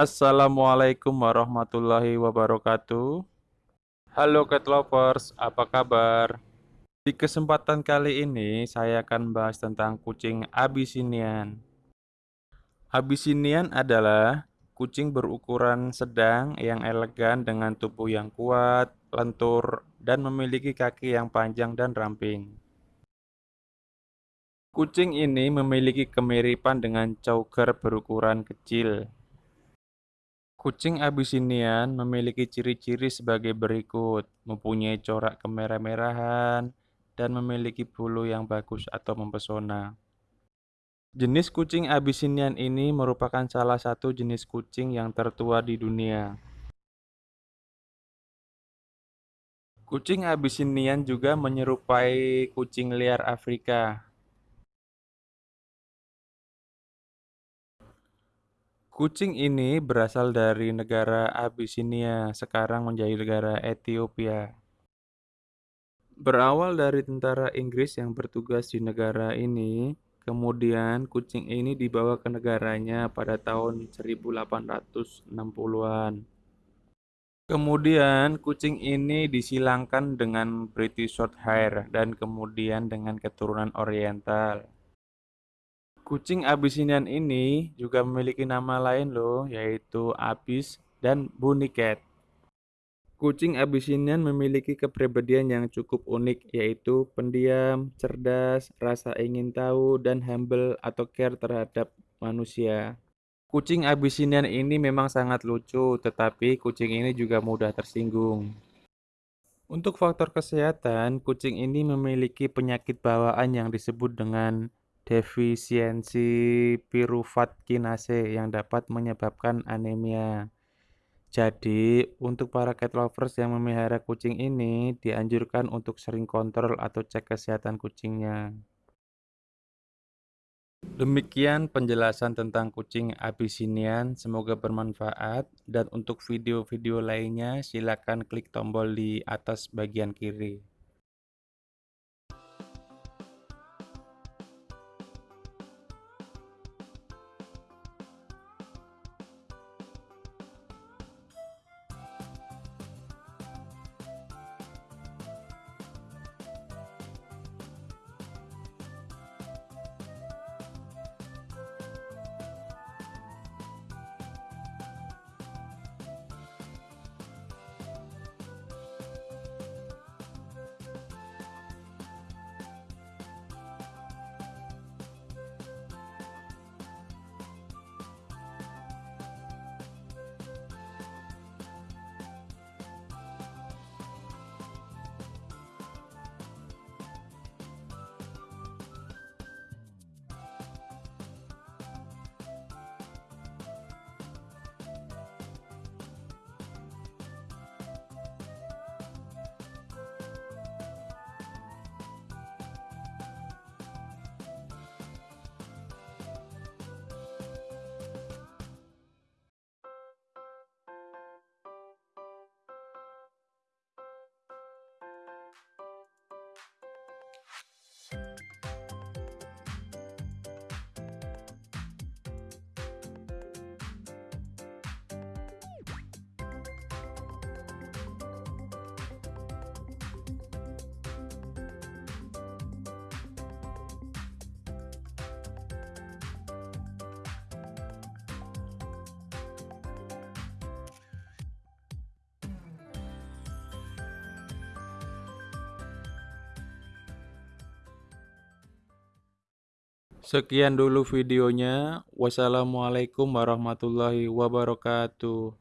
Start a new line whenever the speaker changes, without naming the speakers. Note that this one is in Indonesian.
Assalamualaikum warahmatullahi wabarakatuh. Halo cat lovers, apa kabar? Di kesempatan kali ini saya akan bahas tentang kucing Abyssinian. Abyssinian adalah kucing berukuran sedang yang elegan dengan tubuh yang kuat, lentur, dan memiliki kaki yang panjang dan ramping. Kucing ini memiliki kemiripan dengan Chauger berukuran kecil. Kucing Abyssinian memiliki ciri-ciri sebagai berikut: mempunyai corak kemerah-merahan dan memiliki bulu yang bagus atau mempesona. Jenis kucing Abyssinian ini merupakan salah satu jenis kucing yang tertua di dunia. Kucing Abyssinian juga menyerupai kucing liar Afrika, Kucing ini berasal dari negara Abyssinia, sekarang menjadi negara Ethiopia. Berawal dari tentara Inggris yang bertugas di negara ini, kemudian kucing ini dibawa ke negaranya pada tahun 1860-an. Kemudian kucing ini disilangkan dengan British Shorthair dan kemudian dengan keturunan Oriental. Kucing Abyssinian ini juga memiliki nama lain loh, yaitu Abyss dan Bunny Cat. Kucing Abyssinian memiliki kepribadian yang cukup unik, yaitu pendiam, cerdas, rasa ingin tahu, dan humble atau care terhadap manusia. Kucing Abyssinian ini memang sangat lucu, tetapi kucing ini juga mudah tersinggung. Untuk faktor kesehatan, kucing ini memiliki penyakit bawaan yang disebut dengan defisiensi pirufat kinase yang dapat menyebabkan anemia. Jadi, untuk para cat lovers yang memelihara kucing ini, dianjurkan untuk sering kontrol atau cek kesehatan kucingnya. Demikian penjelasan tentang kucing Abyssinian, semoga bermanfaat. Dan untuk video-video lainnya, silakan klik tombol di atas bagian kiri. Sekian dulu videonya. Wassalamualaikum warahmatullahi wabarakatuh.